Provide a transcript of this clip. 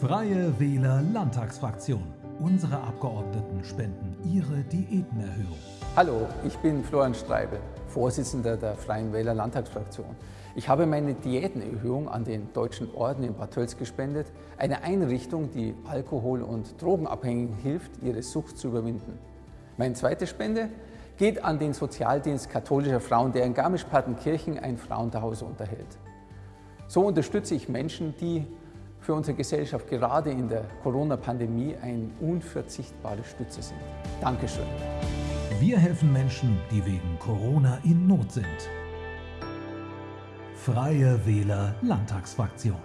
Freie Wähler Landtagsfraktion. Unsere Abgeordneten spenden ihre Diätenerhöhung. Hallo, ich bin Florian Streibel, Vorsitzender der Freien Wähler Landtagsfraktion. Ich habe meine Diätenerhöhung an den Deutschen Orden in Bad Tölz gespendet, eine Einrichtung, die Alkohol- und Drogenabhängigen hilft, ihre Sucht zu überwinden. Meine zweite Spende geht an den Sozialdienst katholischer Frauen, der in Garmisch-Partenkirchen ein Frauenzuhause unterhält. So unterstütze ich Menschen, die für unsere Gesellschaft gerade in der Corona-Pandemie eine unverzichtbare Stütze sind. Dankeschön. Wir helfen Menschen, die wegen Corona in Not sind. Freie Wähler Landtagsfraktion.